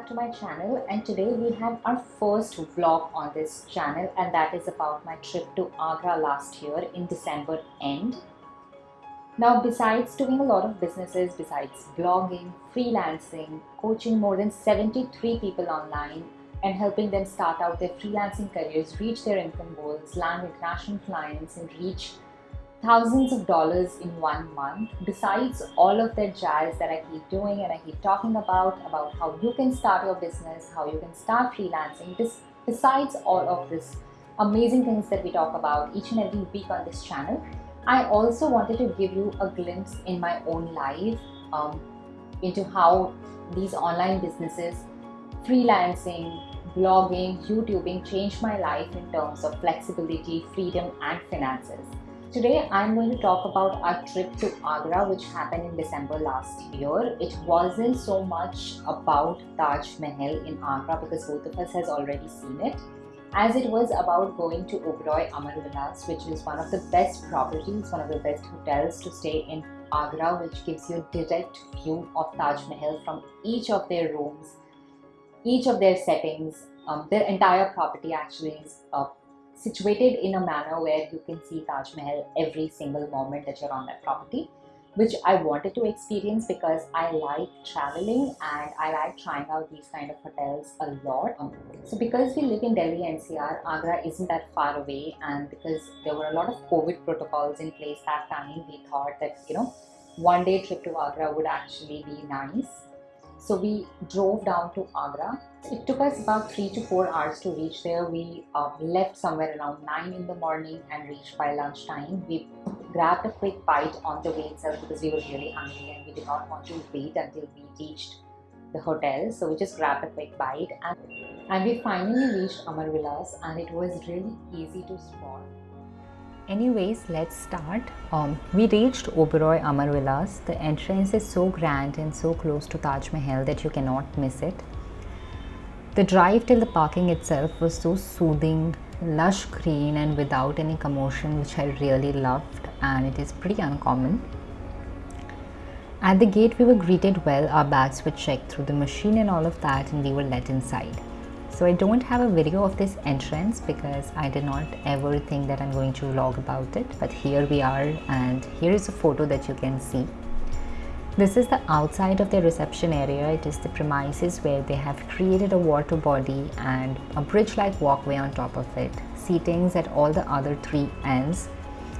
back to my channel and today we have our first vlog on this channel and that is about my trip to Agra last year in December end. Now besides doing a lot of businesses, besides blogging, freelancing, coaching more than 73 people online and helping them start out their freelancing careers, reach their income goals, land international clients and reach thousands of dollars in one month besides all of that jazz that I keep doing and I keep talking about about how you can start your business how you can start freelancing this besides all of this amazing things that we talk about each and every week on this channel I also wanted to give you a glimpse in my own life um, into how these online businesses freelancing blogging youtubing changed my life in terms of flexibility freedom and finances Today I'm going to talk about our trip to Agra which happened in December last year. It wasn't so much about Taj Mahal in Agra because both of us has already seen it as it was about going to Oberoi Amarvilas which is one of the best properties, one of the best hotels to stay in Agra which gives you a direct view of Taj Mahal from each of their rooms, each of their settings. Um, their entire property actually is uh, situated in a manner where you can see Taj Mahal every single moment that you're on that property which I wanted to experience because I like traveling and I like trying out these kind of hotels a lot. So because we live in Delhi NCR, Agra isn't that far away and because there were a lot of COVID protocols in place that time, we thought that, you know, one day trip to Agra would actually be nice. So we drove down to Agra. It took us about three to four hours to reach there. We uh, left somewhere around nine in the morning and reached by lunchtime. We grabbed a quick bite on the way itself because we were really hungry and we did not want to wait until we reached the hotel. So we just grabbed a quick bite and, and we finally reached Amarvilas and it was really easy to spot. Anyways, let's start. Um, we reached Oberoi Amarvilas. The entrance is so grand and so close to Taj Mahal that you cannot miss it. The drive till the parking itself was so soothing, lush green and without any commotion which I really loved and it is pretty uncommon. At the gate we were greeted well, our bags were checked through the machine and all of that and we were let inside. So I don't have a video of this entrance because I did not ever think that I'm going to vlog about it. But here we are and here is a photo that you can see. This is the outside of the reception area. It is the premises where they have created a water body and a bridge-like walkway on top of it. Seatings at all the other three ends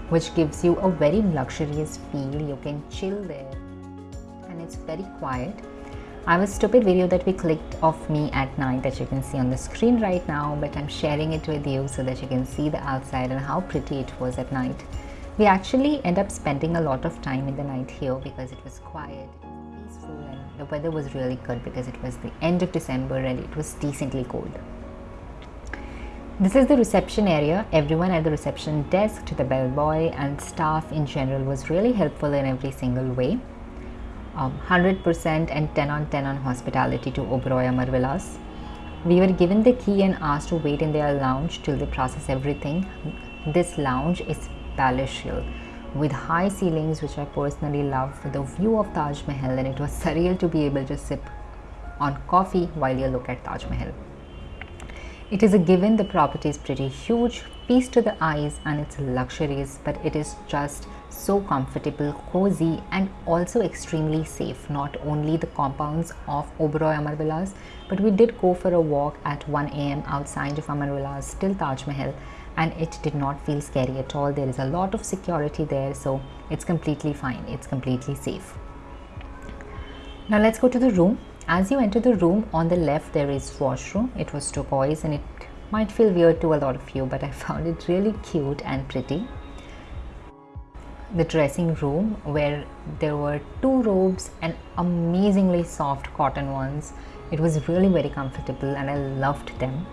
which gives you a very luxurious feel. You can chill there and it's very quiet I have a stupid video that we clicked of me at night that you can see on the screen right now but I'm sharing it with you so that you can see the outside and how pretty it was at night. We actually end up spending a lot of time in the night here because it was quiet, peaceful and the weather was really good because it was the end of December and it was decently cold. This is the reception area. Everyone at the reception desk to the bellboy and staff in general was really helpful in every single way um, 100% and 10 on 10 on hospitality to Oberoi Amar. We were given the key and asked to wait in their lounge till they process everything. This lounge is palatial with high ceilings which I personally love the view of Taj Mahal and it was surreal to be able to sip on coffee while you look at Taj Mahal. It is a given the property is pretty huge, peace to the eyes and it's luxurious but it is just so comfortable, cozy and also extremely safe. Not only the compounds of Oberoi Amarvilas but we did go for a walk at 1 am outside of Amarvilas till Taj Mahal and it did not feel scary at all. There is a lot of security there so it's completely fine. It's completely safe. Now let's go to the room. As you enter the room on the left there is washroom. It was turquoise and it might feel weird to a lot of you but I found it really cute and pretty. The dressing room where there were two robes and amazingly soft cotton ones. It was really very comfortable and I loved them.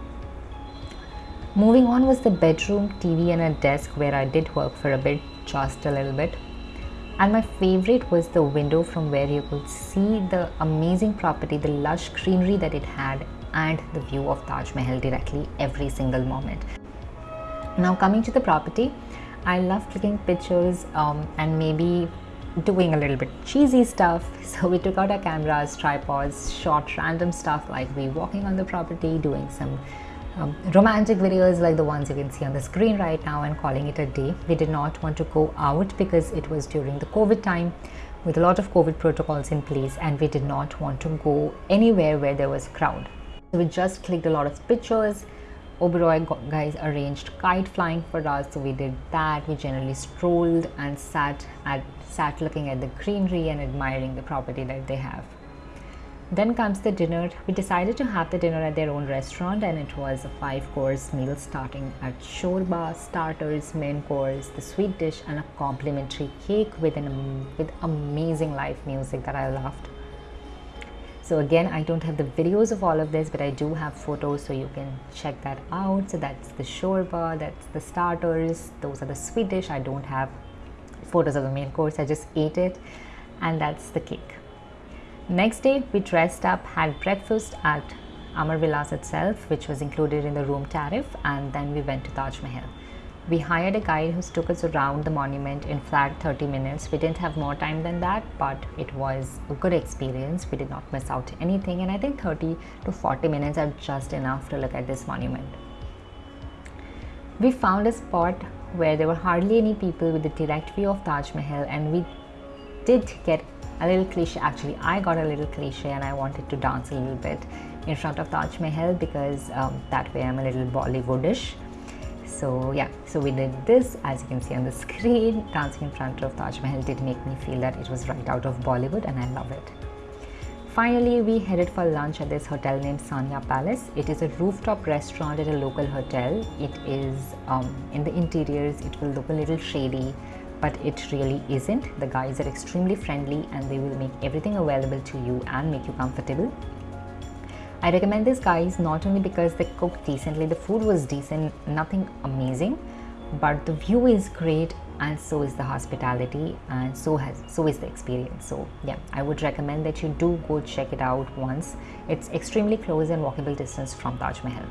Moving on was the bedroom, TV and a desk where I did work for a bit, just a little bit. And my favorite was the window from where you could see the amazing property, the lush greenery that it had and the view of Taj Mahal directly every single moment. Now coming to the property, I love clicking pictures um, and maybe doing a little bit cheesy stuff. So we took out our cameras, tripods, shot random stuff like we walking on the property, doing some um, romantic videos like the ones you can see on the screen right now and calling it a day. We did not want to go out because it was during the COVID time with a lot of COVID protocols in place and we did not want to go anywhere where there was crowd. We just clicked a lot of pictures. Oberoi guys arranged kite flying for us so we did that. We generally strolled and sat at sat looking at the greenery and admiring the property that they have. Then comes the dinner. We decided to have the dinner at their own restaurant and it was a five course meal starting at shorba, starters, main course, the sweet dish and a complimentary cake with, an, with amazing live music that I loved. So again, I don't have the videos of all of this, but I do have photos so you can check that out. So that's the shorba, that's the starters, those are the sweet dish. I don't have photos of the main course, I just ate it and that's the cake. Next day, we dressed up, had breakfast at Amarvilas itself, which was included in the room tariff, and then we went to Taj Mahal. We hired a guide who took us around the monument in flat 30 minutes. We didn't have more time than that, but it was a good experience. We did not miss out anything, and I think 30 to 40 minutes are just enough to look at this monument. We found a spot where there were hardly any people with a direct view of Taj Mahal, and we did get a little cliche actually I got a little cliche and I wanted to dance a little bit in front of Taj Mahal because um, that way I'm a little Bollywoodish so yeah so we did this as you can see on the screen dancing in front of Taj Mahal did make me feel that it was right out of Bollywood and I love it Finally, we headed for lunch at this hotel named Saniya Palace. It is a rooftop restaurant at a local hotel. It is um, in the interiors, it will look a little shady but it really isn't. The guys are extremely friendly and they will make everything available to you and make you comfortable. I recommend this guys not only because they cooked decently, the food was decent, nothing amazing, but the view is great and so is the hospitality and so has so is the experience. So yeah i would recommend that you do go check it out once. It's extremely close and walkable distance from taj mahal.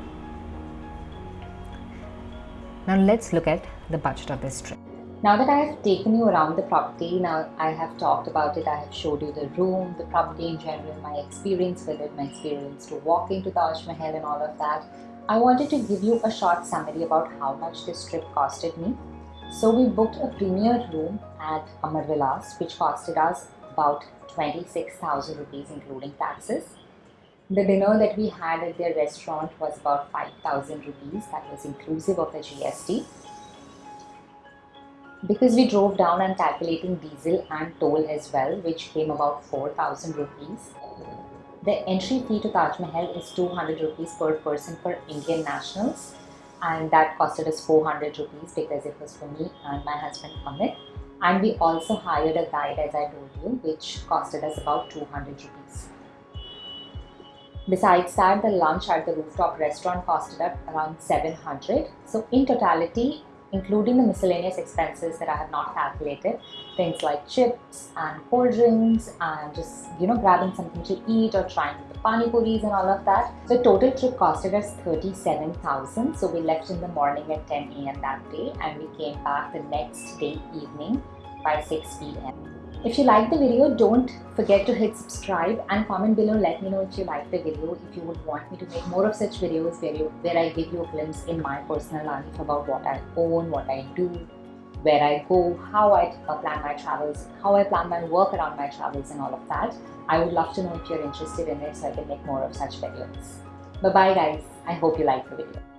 Now let's look at the budget of this trip now that I have taken you around the property, now I have talked about it, I have showed you the room, the property in general, my experience with it, my experience to walk into the Taj Mahal and all of that, I wanted to give you a short summary about how much this trip costed me. So we booked a premier room at Amarvilas which costed us about 26,000 rupees including taxes. The dinner that we had at their restaurant was about 5,000 rupees that was inclusive of the GST because we drove down and calculating diesel and toll as well which came about 4000 rupees the entry fee to Taj Mahal is 200 rupees per person for Indian nationals and that costed us 400 rupees because it was for me and my husband Amit and we also hired a guide as I told you which costed us about 200 rupees. Besides that, the lunch at the rooftop restaurant costed up around 700. So in totality, including the miscellaneous expenses that I have not calculated, things like chips and cold drinks and just, you know, grabbing something to eat or trying the pani puris and all of that. The total trip costed us 37,000. So we left in the morning at 10 a.m. that day and we came back the next day evening by 6 p.m. If you like the video, don't forget to hit subscribe and comment below. Let me know if you like the video, if you would want me to make more of such videos where, you, where I give you a glimpse in my personal life about what I own, what I do, where I go, how I uh, plan my travels, how I plan my work around my travels and all of that. I would love to know if you're interested in it so I can make more of such videos. Bye bye guys. I hope you like the video.